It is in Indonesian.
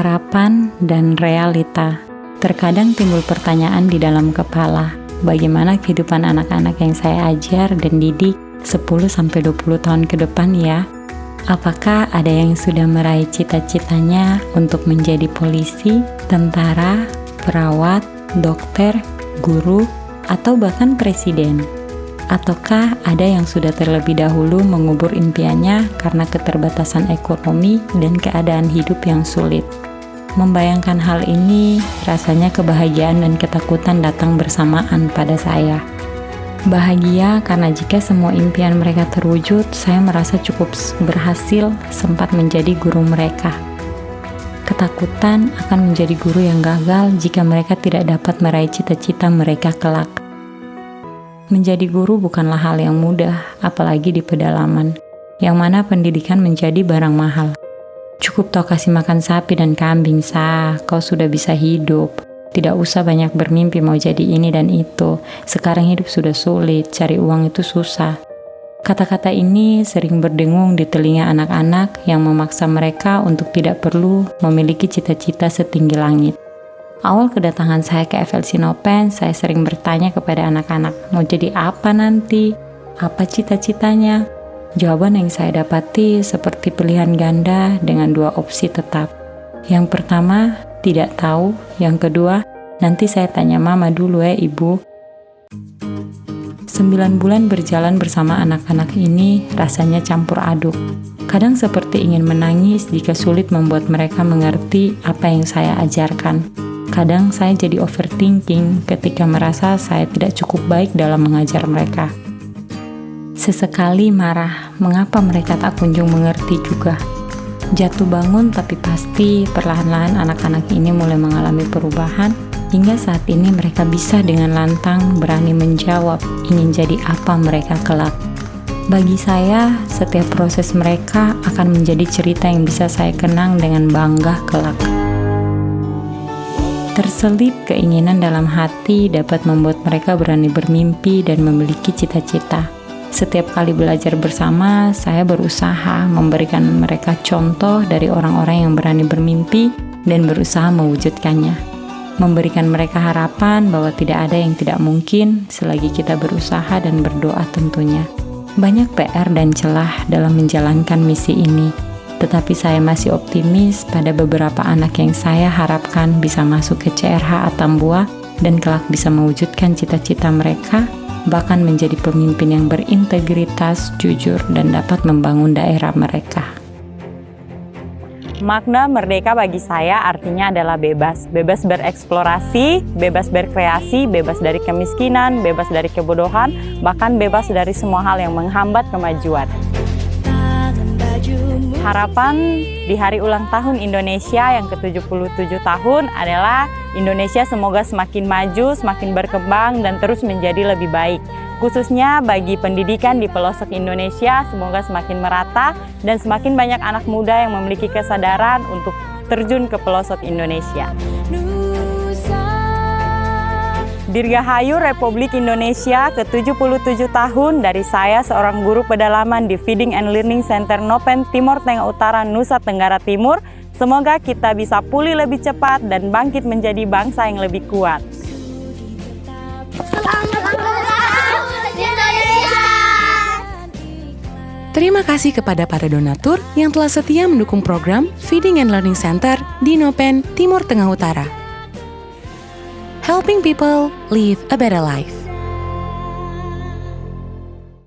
harapan, dan realita. Terkadang timbul pertanyaan di dalam kepala, bagaimana kehidupan anak-anak yang saya ajar dan didik 10-20 tahun ke depan ya? Apakah ada yang sudah meraih cita-citanya untuk menjadi polisi, tentara, perawat, dokter, guru, atau bahkan presiden? Ataukah ada yang sudah terlebih dahulu mengubur impiannya karena keterbatasan ekonomi dan keadaan hidup yang sulit? Membayangkan hal ini, rasanya kebahagiaan dan ketakutan datang bersamaan pada saya. Bahagia karena jika semua impian mereka terwujud, saya merasa cukup berhasil sempat menjadi guru mereka. Ketakutan akan menjadi guru yang gagal jika mereka tidak dapat meraih cita-cita mereka kelak. Menjadi guru bukanlah hal yang mudah, apalagi di pedalaman, yang mana pendidikan menjadi barang mahal. Cukup toh kasih makan sapi dan kambing, sah, kau sudah bisa hidup. Tidak usah banyak bermimpi mau jadi ini dan itu. Sekarang hidup sudah sulit, cari uang itu susah. Kata-kata ini sering berdengung di telinga anak-anak yang memaksa mereka untuk tidak perlu memiliki cita-cita setinggi langit. Awal kedatangan saya ke FLC Nopen, saya sering bertanya kepada anak-anak, mau jadi apa nanti? Apa cita-citanya? Jawaban yang saya dapati seperti pilihan ganda dengan dua opsi tetap. Yang pertama, tidak tahu. Yang kedua, nanti saya tanya mama dulu ya ibu. Sembilan bulan berjalan bersama anak-anak ini rasanya campur aduk. Kadang seperti ingin menangis jika sulit membuat mereka mengerti apa yang saya ajarkan. Kadang saya jadi overthinking ketika merasa saya tidak cukup baik dalam mengajar mereka. Sesekali marah, mengapa mereka tak kunjung mengerti juga. Jatuh bangun tapi pasti perlahan-lahan anak-anak ini mulai mengalami perubahan hingga saat ini mereka bisa dengan lantang berani menjawab ingin jadi apa mereka kelak. Bagi saya, setiap proses mereka akan menjadi cerita yang bisa saya kenang dengan bangga kelak. Terselip keinginan dalam hati dapat membuat mereka berani bermimpi dan memiliki cita-cita setiap kali belajar bersama, saya berusaha memberikan mereka contoh dari orang-orang yang berani bermimpi dan berusaha mewujudkannya. Memberikan mereka harapan bahwa tidak ada yang tidak mungkin selagi kita berusaha dan berdoa tentunya. Banyak PR dan celah dalam menjalankan misi ini, tetapi saya masih optimis pada beberapa anak yang saya harapkan bisa masuk ke CRH Atambua dan kelak bisa mewujudkan cita-cita mereka bahkan menjadi pemimpin yang berintegritas, jujur, dan dapat membangun daerah mereka. Makna merdeka bagi saya artinya adalah bebas. Bebas bereksplorasi, bebas berkreasi, bebas dari kemiskinan, bebas dari kebodohan, bahkan bebas dari semua hal yang menghambat kemajuan. Harapan di hari ulang tahun Indonesia yang ke-77 tahun adalah Indonesia semoga semakin maju, semakin berkembang, dan terus menjadi lebih baik. Khususnya bagi pendidikan di pelosok Indonesia, semoga semakin merata dan semakin banyak anak muda yang memiliki kesadaran untuk terjun ke pelosok Indonesia. Dirgahayu Republik Indonesia ke-77 tahun dari saya seorang guru pedalaman di Feeding and Learning Center Nopen Timur Tengah Utara Nusa Tenggara Timur Semoga kita bisa pulih lebih cepat dan bangkit menjadi bangsa yang lebih kuat. Terima kasih kepada para donatur yang telah setia mendukung program Feeding and Learning Center di Nopen, Timur Tengah Utara. Helping people live a better life.